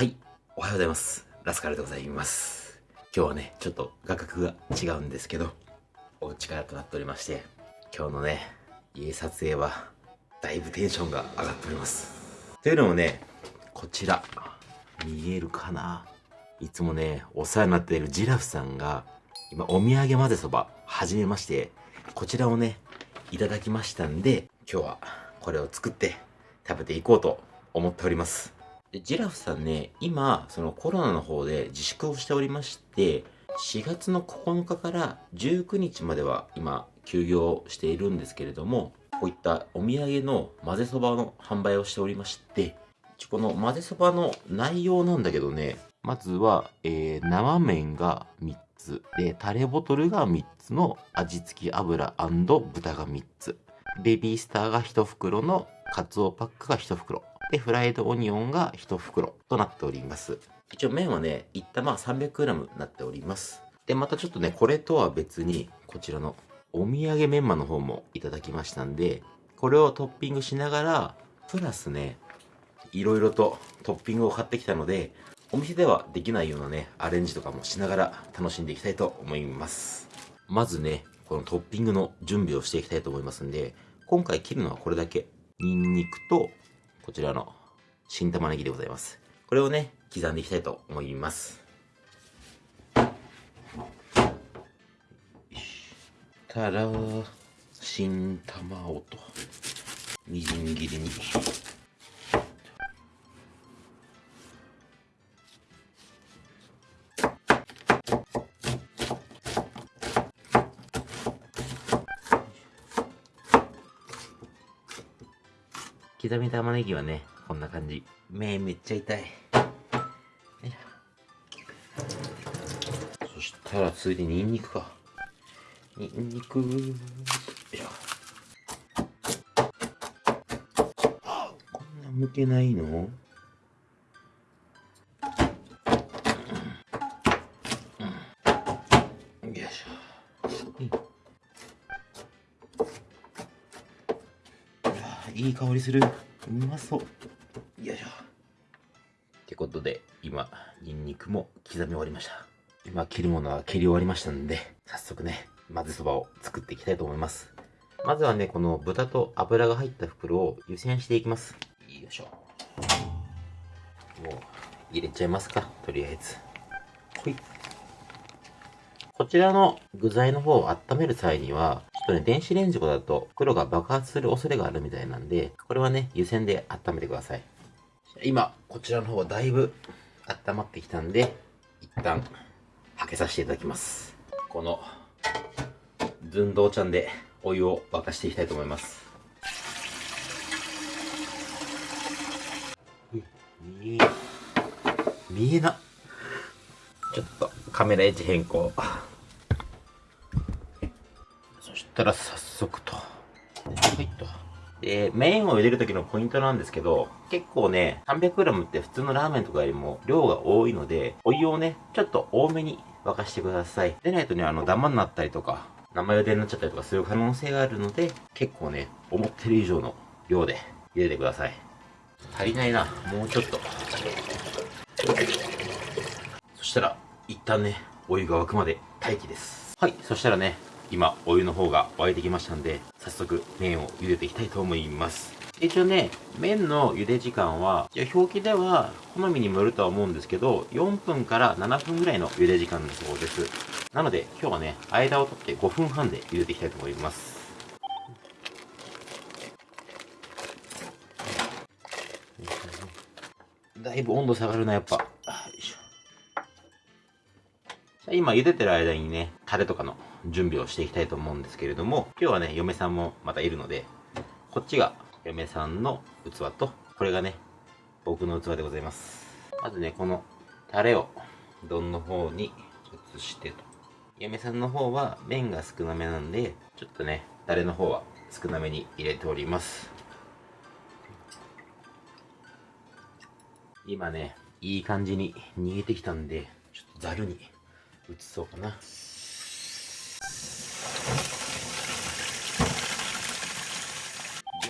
はい、おはようございます。ラスカルでございます。今日はね、ちょっと画角が違うんですけど、お家からとなっておりまして、今日のね、家撮影は、だいぶテンションが上がっております。というのもね、こちら、見えるかないつもね、お世話になっているジラフさんが、今、お土産混ぜそば、始めまして、こちらをね、いただきましたんで、今日はこれを作って食べていこうと思っております。で、ジラフさんね、今、そのコロナの方で自粛をしておりまして、4月の9日から19日までは今、休業しているんですけれども、こういったお土産の混ぜそばの販売をしておりまして、この混ぜそばの内容なんだけどね、まずは、えー、生麺が3つ、で、タレボトルが3つの味付き油豚が3つ、ベビースターが1袋のカツオパックが1袋、で、フライドオニオンが1袋となっております。一応麺はね、1玉 300g になっております。で、またちょっとね、これとは別に、こちらのお土産メンマの方もいただきましたんで、これをトッピングしながら、プラスね、いろいろとトッピングを買ってきたので、お店ではできないようなね、アレンジとかもしながら楽しんでいきたいと思います。まずね、このトッピングの準備をしていきたいと思いますんで、今回切るのはこれだけ。ニンニクと、こちらの新玉ねぎでございます。これをね、刻んでいきたいと思います。たら、新卵と、みじん切りに。刻み玉ねぎはね、こんな感じ。目めっちゃ痛い。そしたら次いでニンニクか。ニンニク、よいしょ。こんな剥けないの？香りする。うまそう。よいしょ。ってことで、今、ニンニクも刻み終わりました。今、切るものは切り終わりましたんで、早速ね、混ぜそばを作っていきたいと思います。まずはね、この豚と油が入った袋を湯煎していきます。よいしょ。もう、入れちゃいますか、とりあえず。ほい。こちらの具材の方を温める際には、とね、電子レンジとかだと袋が爆発する恐れがあるみたいなんで、これはね、湯煎で温めてください。今、こちらの方はだいぶ温まってきたんで、一旦、はけさせていただきます。この、寸胴ちゃんでお湯を沸かしていきたいと思います。見え、見えな。ちょっとカメラ位置変更。たら早速と。はいと。で、麺を茹でる時のポイントなんですけど、結構ね、300g って普通のラーメンとかよりも量が多いので、お湯をね、ちょっと多めに沸かしてください。でないとね、あの、ダマになったりとか、生茹でになっちゃったりとかする可能性があるので、結構ね、思ってる以上の量で茹でてください。足りないな。もうちょっと。そしたら、一旦ね、お湯が沸くまで待機です。はい、そしたらね、今、お湯の方が沸いてきましたんで、早速、麺を茹でていきたいと思います。一応ね、麺の茹で時間は、表記では、好みにもよるとは思うんですけど、4分から7分ぐらいの茹で時間だそうです。なので、今日はね、間を取って5分半で茹でていきたいと思います。だいぶ温度下がるな、やっぱ。今茹でてる間にね、タレとかの準備をしていきたいと思うんですけれども、今日はね、嫁さんもまたいるので、こっちが嫁さんの器と、これがね、僕の器でございます。まずね、このタレを丼の方に移してと。嫁さんの方は麺が少なめなんで、ちょっとね、タレの方は少なめに入れております。今ね、いい感じに煮えてきたんで、ちょっとざるに移そうかな。よ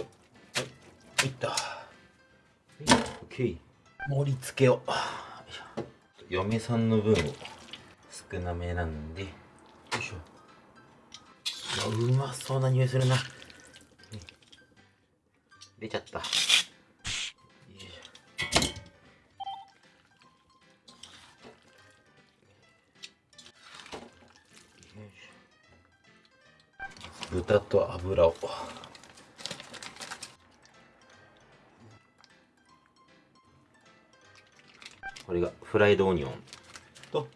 っ。はい、い。った。オッケー。盛り付けを。嫁さんの分を少なめなんで。よいしょ。うまそうな匂いするな、ね出ちゃった。豚と油を。これがフライドオニオンと。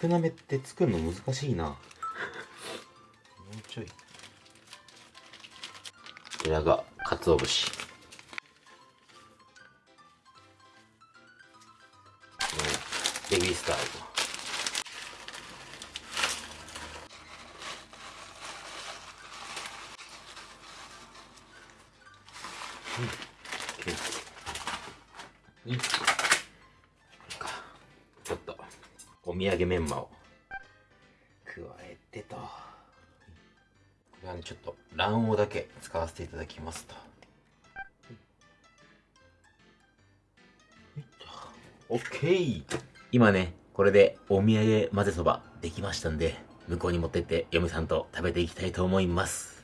少なめって作るの難しいな。もうちょい。こちらが鰹節。ベビースターをうん、うん、ちょっとお土産メンマを加えてと。これはねちょっと卵黄だけ使わせていただきますと。オッケー今ねこれでお土産混ぜそばできましたんで向こうに持ってって嫁さんと食べていきたいと思います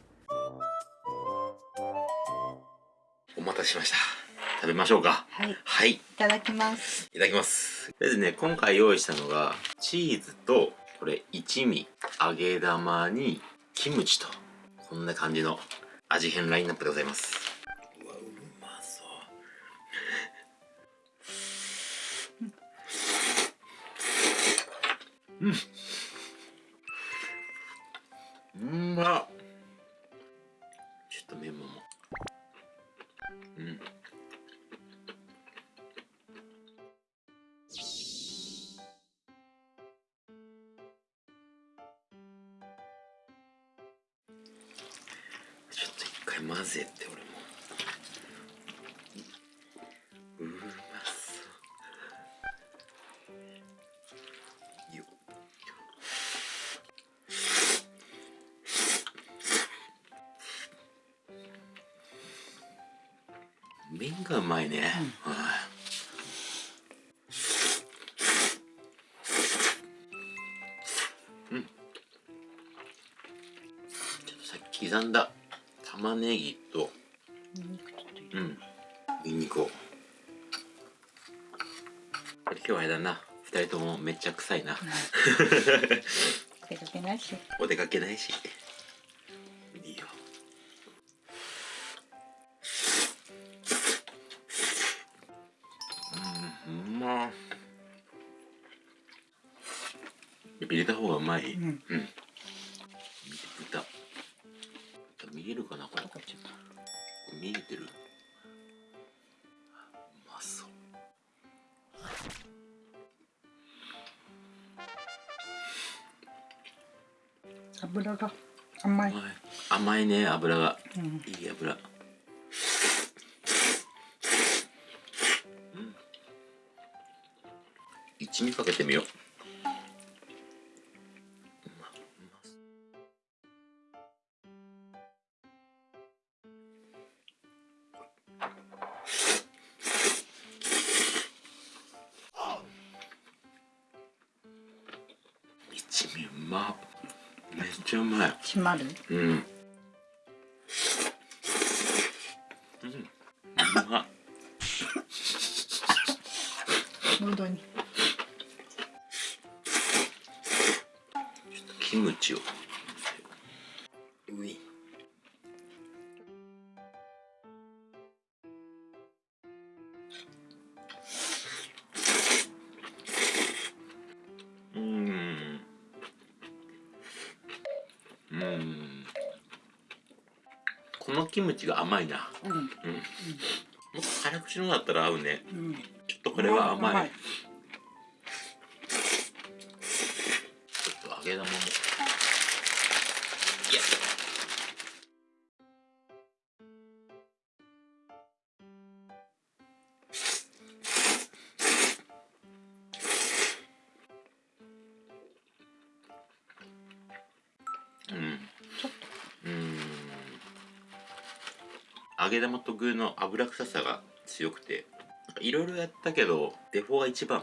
しました。食べましょうか。はい。はい。いただきます。いただきます。とりあえずね、今回用意したのが、チーズと、これ、一味、揚げ玉に、キムチと、こんな感じの味変ラインナップでございます。うわ、うまそう。うん。うまっ。ちょっとメモも。ちょっと一回混ぜて俺。麺がうまいね、はい。うん。ちょっとさっき刻んだ玉ねぎとうん。ニンニクを。これ今日はあれだな。二人ともめっちゃ臭いな。出かけないし。お出かけないし入れた方がうまい。うん。うん。豚。豚見えるかな？これ。どこちょっと。見えてる。うまそう。油が。甘い。甘いね油が。うん。いい油。うん。一味かけてみよう一味うまっめっちゃうまい閉まる？うん。うん。うまっ。喉に。ちょっとキムチを。のキムチが甘いな。うん。うん。もっと辛口のだったら合うね。うん。ちょっとこれは甘い。甘いちょっと揚げ玉も。げ玉と具の油臭さが強くて、いろいろやったけどデフォが一番。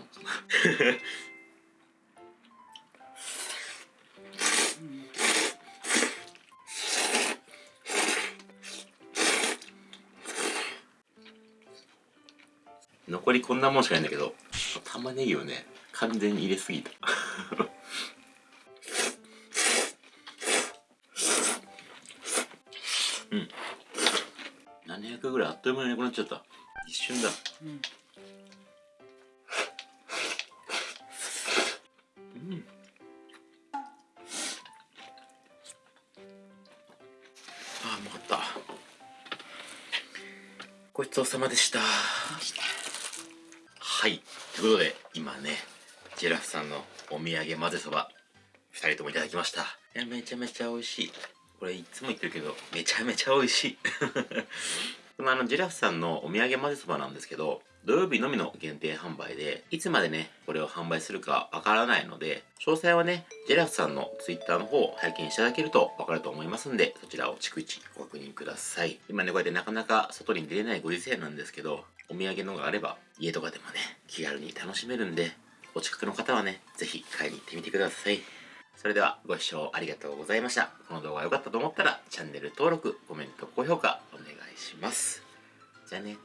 残りこんなもんしかないんだけど玉ねぎをね完全に入れすぎた。700ぐらいあっという間になくなっちゃった。一瞬だ。うん。うんああうまかった。ごちそうさまでした。はい。ということで今ねジェラフさんのお土産混ぜそば2人ともいただきました。いやめちゃめちゃ美味しい。これいつも言ってるけどめちゃめちゃ美味しい。このあのジェラフさんのお土産混ぜそばなんですけど土曜日のみの限定販売でいつまでねこれを販売するかわからないので詳細はねジェラフさんの Twitter の方を拝見していただけるとわかると思いますんでそちらを逐一ご確認ください。今ねこうやってなかなか外に出れないご時世なんですけどお土産のがあれば家とかでもね気軽に楽しめるんでお近くの方はね是非買いに行ってみてください。それではご視聴ありがとうございました。この動画が良かったと思ったらチャンネル登録コメント高評価お願いします。じゃあね。